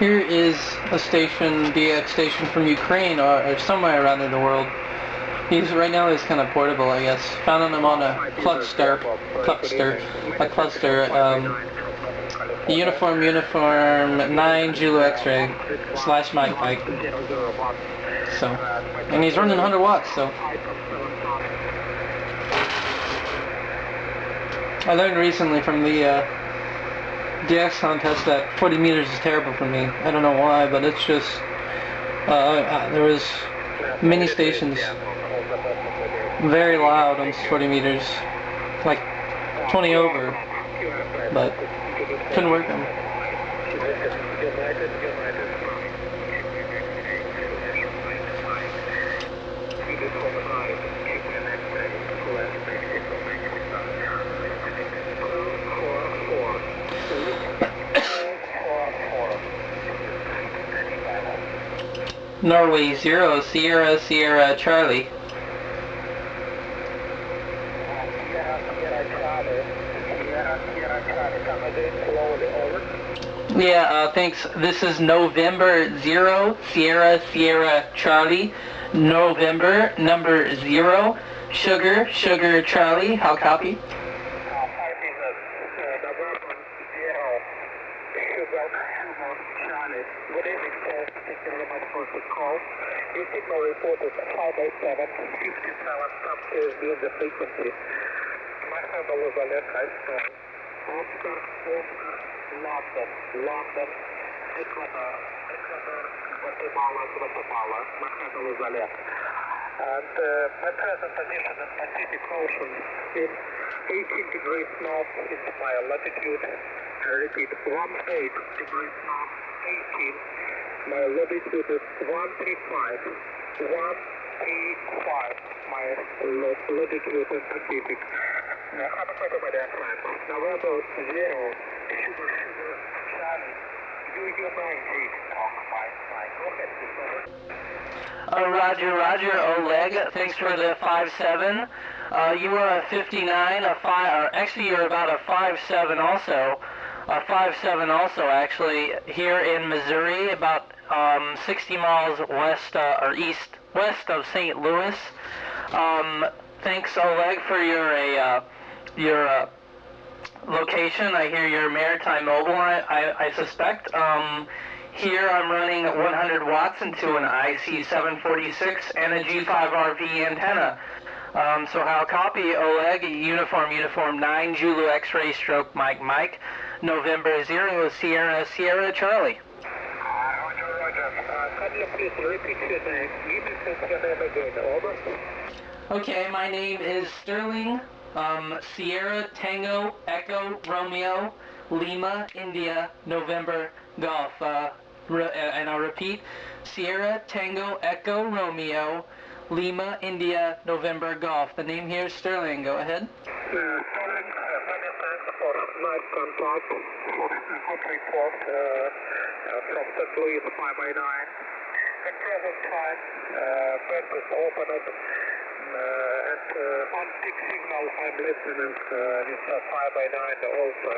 Here is a station, DX station from Ukraine or, or somewhere around in the world. He's right now he's kind of portable, I guess. Found him on a cluster, cluster, a cluster. Um, uniform, uniform, nine Zulu X-ray slash Mike Mike. So, and he's running 100 watts. So, I learned recently from the uh, DX contest at 40 meters is terrible for me. I don't know why, but it's just uh, there was many stations very loud on 40 meters, like 20 over, but couldn't work them. Norway 0, Sierra, Sierra, Charlie. Yeah, uh, thanks. This is November 0, Sierra, Sierra, Charlie. November, number 0, Sugar, Sugar, Charlie. How copy? Good evening, sir. Much for the call. Your signal report is 587, 57, some is beyond the frequency. My handle is Oleg Iceman. Oscar, Oscar, London, London, Ecuador, Ecuador, Guatemala, Guatemala. My handle is Oleg. And uh, my present position in Pacific Ocean in 18 degrees north is my latitude. I repeat, 18 degrees north, 18. My latitude is 135. 135, my latitude in Pacific. Uh, have a photo by that time. November 0, Sugar Sugar Charlie. Do you mind, please? Talk, fine, fine. Go ahead. Uh, Roger, Roger, Oleg. Thanks for the 5-7. Uh, you were a 59, a 5, or actually you're about a 5-7 also. A 5-7 also, actually, here in Missouri, about um, 60 miles west uh, or east, west of St. Louis. Um, thanks, Oleg, for your uh, your uh, location. I hear you're Maritime Mobile, I, I, I suspect. Um, here I'm running 100 watts into an IC746 and a G5RV antenna. Um, so how copy Oleg, uniform, uniform 9, Zulu X-ray stroke Mike Mike, November 0, Sierra, Sierra Charlie. Okay, my name is Sterling, um, Sierra Tango Echo Romeo Lima India November Golf. Uh, uh, and I'll repeat, Sierra Tango Echo Romeo Lima India November Golf. The name here is Sterling. Go ahead. Uh, Sterling, uh, many thanks nice contact, for good report uh, uh, from St. Louis 5 by 9. At present time, uh, is opened, uh, and uh, on stick signal I'm listening uh, with uh, 5 by 9 also.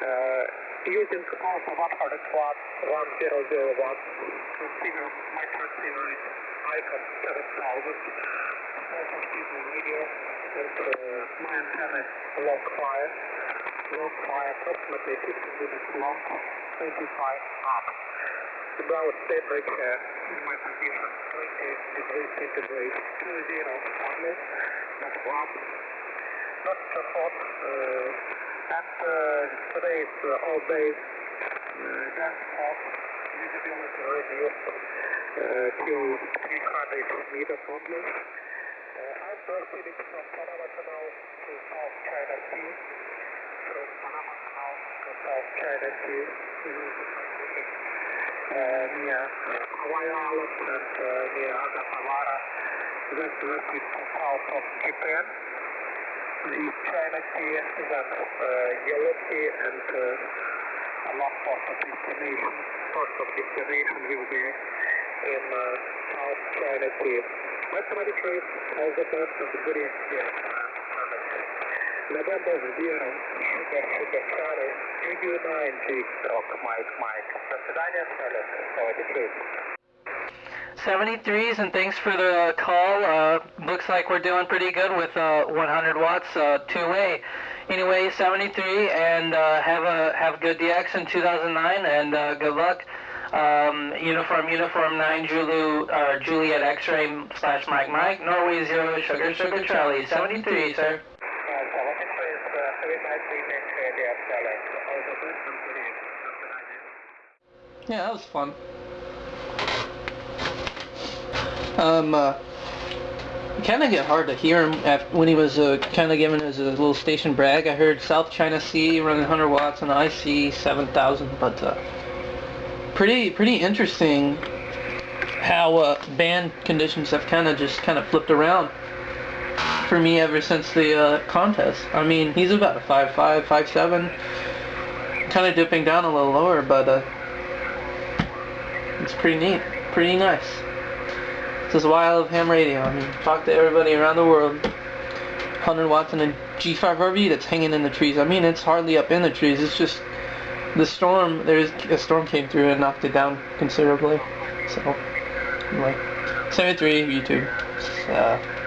Uh, using also 100 watts, 100 watts, transceiver, my transceiver is Icom 7000, also video, and uh, my antenna is fire, long fire approximately 15 minutes long, 25 up. About temperature in my position, 20 degrees centigrade, 2 zero only, not warm, not so hot, uh, and uh, today is uh, all days, uh, that's hot, visibility reduced uh, till 300 meters only. Uh, I'm proceeding from Panama Canal to South China Sea, Hawaii Island and uh, near Agatawara, then directly to of Japan. The China then uh, Yellow Sea, and a lot of destination. First of destination will be in South China Sea. Mathematic race, all the best and good evening. November Zero, Sugar Sugar Charlie, UU9G, Rock Mike Mike, Pennsylvania, 73. 73s, and thanks for the call. Uh, looks like we're doing pretty good with uh, 100 watts uh, two-way. Anyway, 73, and uh, have a have good DX in 2009, and uh, good luck. Um, uniform Uniform 9 Julu, uh, Juliet X-ray slash Mike Mike Norway Zero Sugar Sugar Charlie 73, sir. 73 is very nicely maintained, yeah, Silent. All the best and good evening. Yeah, that was fun. Um, uh, kind of get hard to hear him after, when he was uh, kind of giving his uh, little station brag. I heard South China Sea running 100 watts and IC 7000, but uh, pretty pretty interesting how uh, band conditions have kind of just kind of flipped around for me ever since the uh, contest. I mean, he's about a 5'5", 5'7", kind of dipping down a little lower, but uh, it's pretty neat, pretty nice. This is why I love ham radio. I mean, talk to everybody around the world. 100 watts and a G5 RV that's hanging in the trees. I mean, it's hardly up in the trees. It's just the storm. There's a storm came through and knocked it down considerably. So, anyway, 73 YouTube. Uh,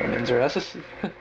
from Inzer